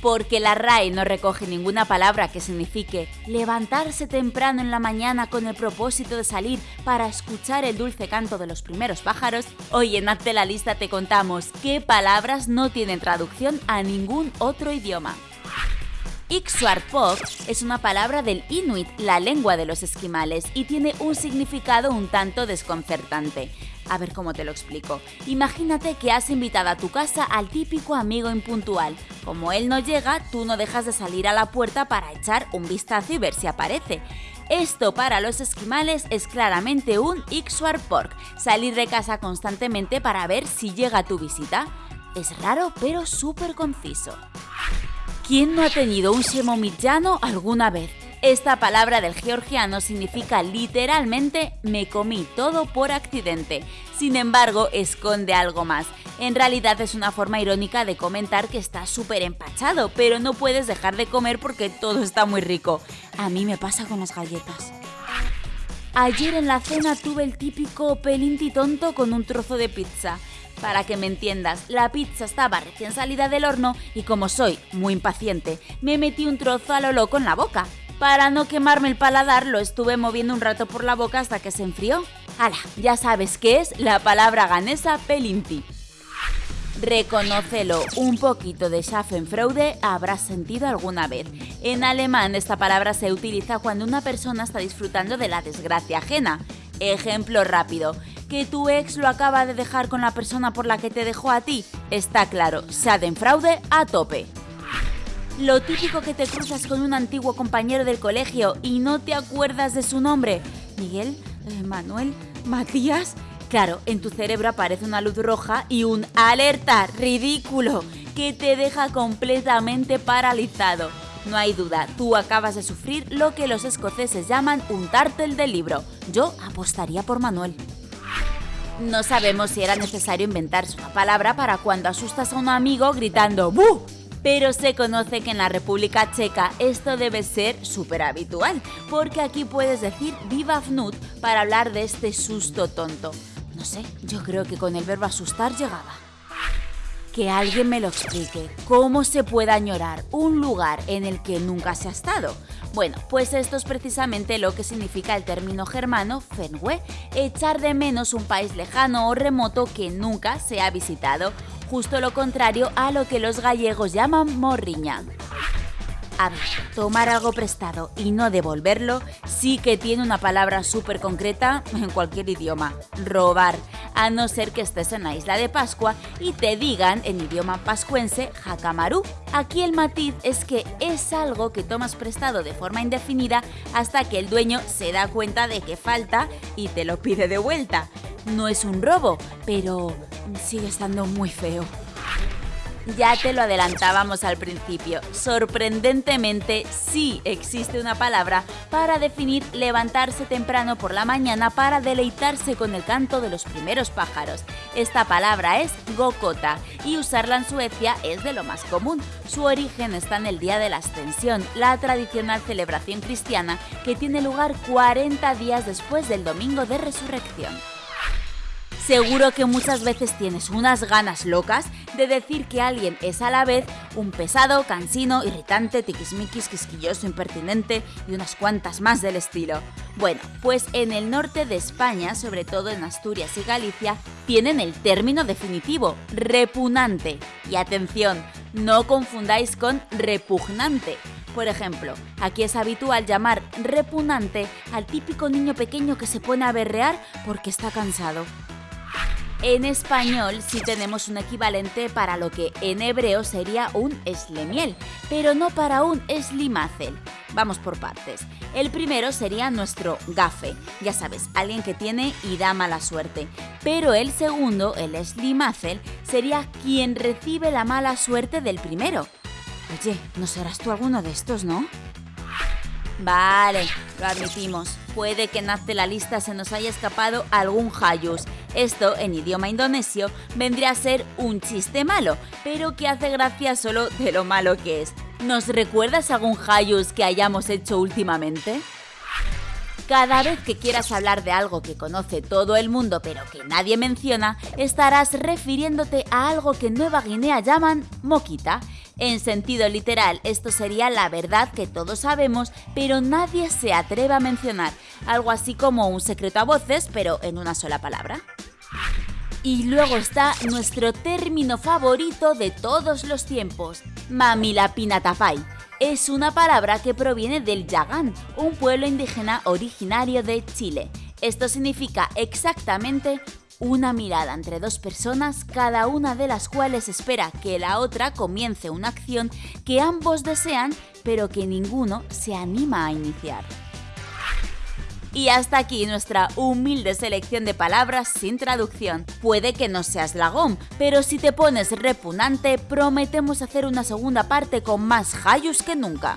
porque la RAE no recoge ninguna palabra que signifique levantarse temprano en la mañana con el propósito de salir para escuchar el dulce canto de los primeros pájaros, hoy en Hazte la lista te contamos qué palabras no tienen traducción a ningún otro idioma. Ixuarpok es una palabra del Inuit, la lengua de los esquimales, y tiene un significado un tanto desconcertante. A ver cómo te lo explico. Imagínate que has invitado a tu casa al típico amigo impuntual. Como él no llega, tú no dejas de salir a la puerta para echar un vistazo y ver si aparece. Esto para los esquimales es claramente un Ixuarpork, salir de casa constantemente para ver si llega tu visita. Es raro pero súper conciso. ¿Quién no ha tenido un shemomillano alguna vez? Esta palabra del georgiano significa literalmente me comí todo por accidente. Sin embargo, esconde algo más. En realidad es una forma irónica de comentar que estás súper empachado, pero no puedes dejar de comer porque todo está muy rico. A mí me pasa con las galletas. Ayer en la cena tuve el típico pelinti tonto con un trozo de pizza. Para que me entiendas, la pizza estaba recién salida del horno y como soy muy impaciente, me metí un trozo a lo loco en la boca. Para no quemarme el paladar, lo estuve moviendo un rato por la boca hasta que se enfrió. ¡Hala! Ya sabes qué es la palabra ganesa pelinti. Reconócelo, un poquito de Schaffenfreude habrás sentido alguna vez. En alemán esta palabra se utiliza cuando una persona está disfrutando de la desgracia ajena. Ejemplo rápido, que tu ex lo acaba de dejar con la persona por la que te dejó a ti. Está claro, Schadenfreude a tope. Lo típico que te cruzas con un antiguo compañero del colegio y no te acuerdas de su nombre. Miguel, eh, Manuel, Matías. Claro, en tu cerebro aparece una luz roja y un alerta ridículo que te deja completamente paralizado. No hay duda, tú acabas de sufrir lo que los escoceses llaman un tártel del libro. Yo apostaría por Manuel. No sabemos si era necesario inventarse una palabra para cuando asustas a un amigo gritando ¡Bu! Pero se conoce que en la República Checa esto debe ser súper habitual, porque aquí puedes decir viva fnut para hablar de este susto tonto. No sé, yo creo que con el verbo asustar llegaba. Que alguien me lo explique. ¿Cómo se puede añorar un lugar en el que nunca se ha estado? Bueno, pues esto es precisamente lo que significa el término germano Fenwe, echar de menos un país lejano o remoto que nunca se ha visitado, justo lo contrario a lo que los gallegos llaman morriña. A ver, tomar algo prestado y no devolverlo sí que tiene una palabra súper concreta en cualquier idioma, robar, a no ser que estés en la isla de Pascua y te digan en idioma pascuense jacamaru. Aquí el matiz es que es algo que tomas prestado de forma indefinida hasta que el dueño se da cuenta de que falta y te lo pide de vuelta. No es un robo, pero sigue estando muy feo. Ya te lo adelantábamos al principio, sorprendentemente sí existe una palabra para definir levantarse temprano por la mañana para deleitarse con el canto de los primeros pájaros. Esta palabra es gokota y usarla en Suecia es de lo más común. Su origen está en el Día de la Ascensión, la tradicional celebración cristiana que tiene lugar 40 días después del Domingo de Resurrección. Seguro que muchas veces tienes unas ganas locas de decir que alguien es a la vez un pesado, cansino, irritante, tiquismiquis, quisquilloso, impertinente y unas cuantas más del estilo. Bueno, pues en el norte de España, sobre todo en Asturias y Galicia, tienen el término definitivo, repugnante. Y atención, no confundáis con repugnante. Por ejemplo, aquí es habitual llamar repugnante al típico niño pequeño que se pone a berrear porque está cansado. En español sí tenemos un equivalente para lo que en hebreo sería un eslemiel, pero no para un eslimazel. Vamos por partes. El primero sería nuestro gafe, ya sabes, alguien que tiene y da mala suerte. Pero el segundo, el eslimazel, sería quien recibe la mala suerte del primero. Oye, ¿no serás tú alguno de estos, no? Vale, lo admitimos. Puede que en la lista se nos haya escapado algún hayus. Esto, en idioma indonesio, vendría a ser un chiste malo, pero que hace gracia solo de lo malo que es. ¿Nos recuerdas algún hayus que hayamos hecho últimamente? Cada vez que quieras hablar de algo que conoce todo el mundo pero que nadie menciona, estarás refiriéndote a algo que en Nueva Guinea llaman moquita En sentido literal, esto sería la verdad que todos sabemos, pero nadie se atreve a mencionar, algo así como un secreto a voces, pero en una sola palabra. Y luego está nuestro término favorito de todos los tiempos, mamilapinatapai. Es una palabra que proviene del Yagán, un pueblo indígena originario de Chile. Esto significa exactamente una mirada entre dos personas, cada una de las cuales espera que la otra comience una acción que ambos desean, pero que ninguno se anima a iniciar. Y hasta aquí nuestra humilde selección de palabras sin traducción. Puede que no seas lagón, pero si te pones repugnante, prometemos hacer una segunda parte con más hayus que nunca.